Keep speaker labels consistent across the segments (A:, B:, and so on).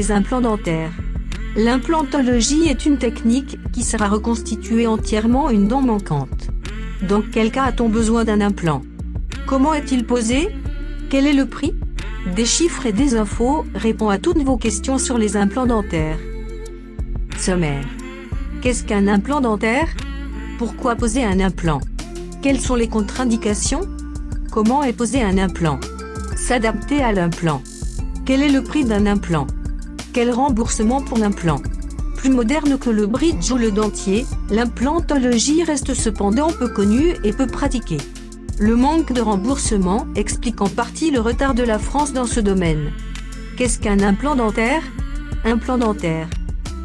A: Les implants dentaires. L'implantologie est une technique qui sert à reconstituer entièrement une dent manquante. Dans quel cas a-t-on besoin d'un implant? Comment est-il posé? Quel est le prix? Des chiffres et des infos répond à toutes vos questions sur les implants dentaires. Sommaire. Qu'est-ce qu'un implant dentaire? Pourquoi poser un implant? Quelles sont les contre-indications? Comment est posé un implant? S'adapter à l'implant. Quel est le prix d'un implant? Quel remboursement pour l'implant Plus moderne que le bridge ou le dentier, l'implantologie reste cependant peu connue et peu pratiquée. Le manque de remboursement explique en partie le retard de la France dans ce domaine. Qu'est-ce qu'un implant dentaire? Implant dentaire.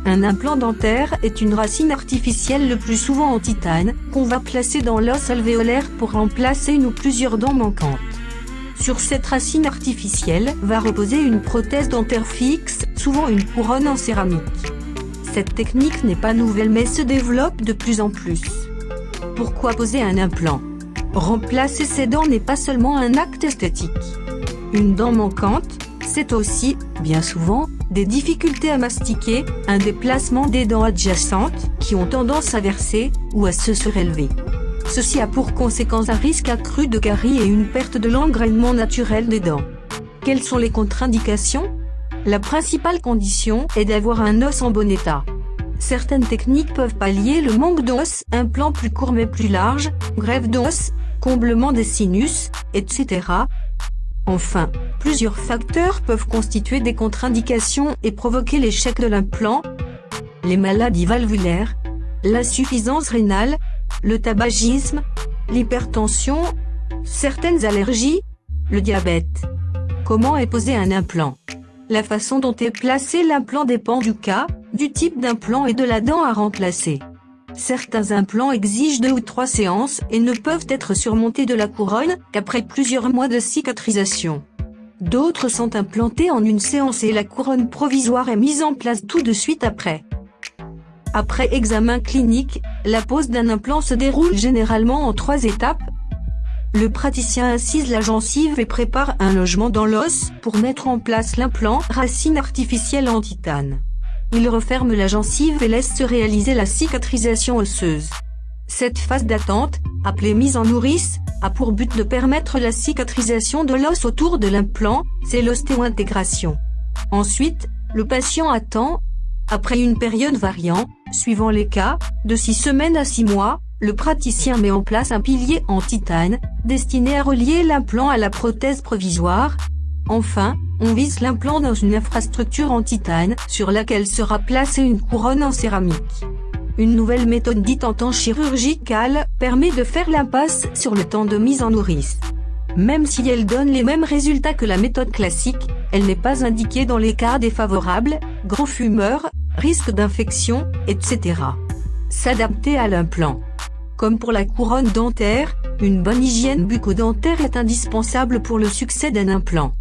A: Un implant dentaire est une racine artificielle le plus souvent en titane, qu'on va placer dans l'os alvéolaire pour remplacer une ou plusieurs dents manquantes. Sur cette racine artificielle va reposer une prothèse dentaire fixe, souvent une couronne en céramique. Cette technique n'est pas nouvelle mais se développe de plus en plus. Pourquoi poser un implant? Remplacer ses dents n'est pas seulement un acte esthétique. Une dent manquante, c'est aussi, bien souvent, des difficultés à mastiquer, un déplacement des dents adjacentes, qui ont tendance à verser, ou à se surélever. Ceci a pour conséquence un risque accru de carie et une perte de l'engrainement naturel des dents. Quelles sont les contre-indications? La principale condition est d'avoir un os en bon état. Certaines techniques peuvent pallier le manque d'os, implant plus court mais plus large, grève d'os, comblement des sinus, etc. Enfin, plusieurs facteurs peuvent constituer des contre-indications et provoquer l'échec de l'implant. Les maladies valvulaires, l'insuffisance rénale, le tabagisme, l'hypertension, certaines allergies, le diabète. Comment est posé un implant? La façon dont est placé l'implant dépend du cas, du type d'implant et de la dent à remplacer. Certains implants exigent deux ou trois séances et ne peuvent être surmontés de la couronne qu'après plusieurs mois de cicatrisation. D'autres sont implantés en une séance et la couronne provisoire est mise en place tout de suite après. Après examen clinique, la pose d'un implant se déroule généralement en trois étapes. Le praticien incise la gencive et prépare un logement dans l'os pour mettre en place l'implant racine artificielle en titane. Il referme la gencive et laisse se réaliser la cicatrisation osseuse. Cette phase d'attente, appelée mise en nourrice, a pour but de permettre la cicatrisation de l'os autour de l'implant, c'est l'ostéointégration. Ensuite, le patient attend, après une période variant, suivant les cas, de 6 semaines à 6 mois, le praticien met en place un pilier en titane, destiné à relier l'implant à la prothèse provisoire. Enfin, on vise l'implant dans une infrastructure en titane, sur laquelle sera placée une couronne en céramique. Une nouvelle méthode dite en temps chirurgical, permet de faire l'impasse sur le temps de mise en nourrice. Même si elle donne les mêmes résultats que la méthode classique, elle n'est pas indiquée dans les cas défavorables, gros fumeurs, risque d'infection, etc. S'adapter à l'implant. Comme pour la couronne dentaire, une bonne hygiène bucco-dentaire est indispensable pour le succès d'un implant.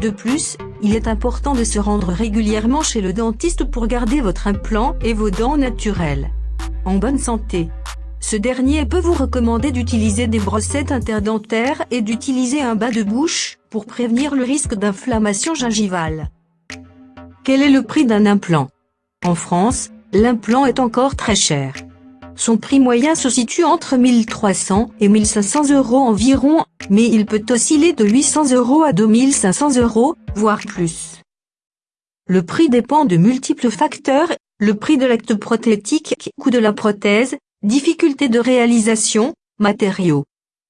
A: De plus, il est important de se rendre régulièrement chez le dentiste pour garder votre implant et vos dents naturelles en bonne santé. Ce dernier peut vous recommander d'utiliser des brossettes interdentaires et d'utiliser un bas de bouche, pour prévenir le risque d'inflammation gingivale. Quel est le prix d'un implant? En France, l'implant est encore très cher. Son prix moyen se situe entre 1300 et 1500 euros environ, mais il peut osciller de 800 euros à 2500 euros, voire plus. Le prix dépend de multiples facteurs, le prix de l'acte prothétique, coût de la prothèse, Difficulté de réalisation, matériaux.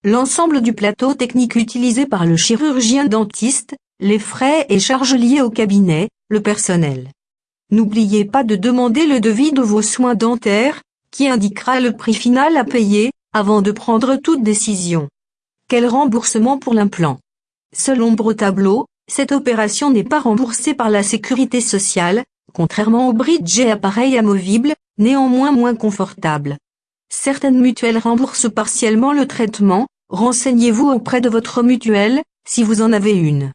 A: L'ensemble du plateau technique utilisé par le chirurgien dentiste, les frais et charges liées au cabinet, le personnel. N'oubliez pas de demander le devis de vos soins dentaires, qui indiquera le prix final à payer, avant de prendre toute décision. Quel remboursement pour l'implant? Selon tableau, cette opération n'est pas remboursée par la sécurité sociale, contrairement au bridge et appareils amovibles, néanmoins moins confortables. Certaines mutuelles remboursent partiellement le traitement, renseignez-vous auprès de votre mutuelle, si vous en avez une.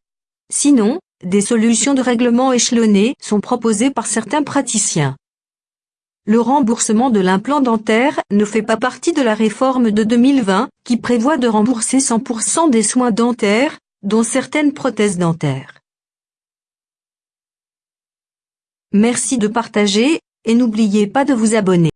A: Sinon, des solutions de règlement échelonnées sont proposées par certains praticiens. Le remboursement de l'implant dentaire ne fait pas partie de la réforme de 2020, qui prévoit de rembourser 100% des soins dentaires, dont certaines prothèses dentaires. Merci de partager, et n'oubliez pas de vous abonner.